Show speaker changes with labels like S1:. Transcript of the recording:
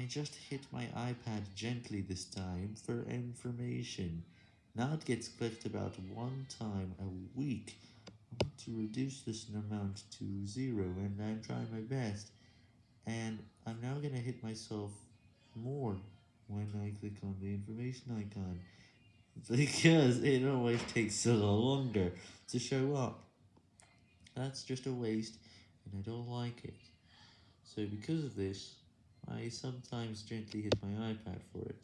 S1: I just hit my iPad gently this time for information. Now it gets clicked about one time a week. I want to reduce this amount to zero and I'm trying my best. And I'm now gonna hit myself more when I click on the information icon. Because it always takes a so longer to show up. That's just a waste and I don't like it. So because of this, I sometimes gently hit my iPad for it.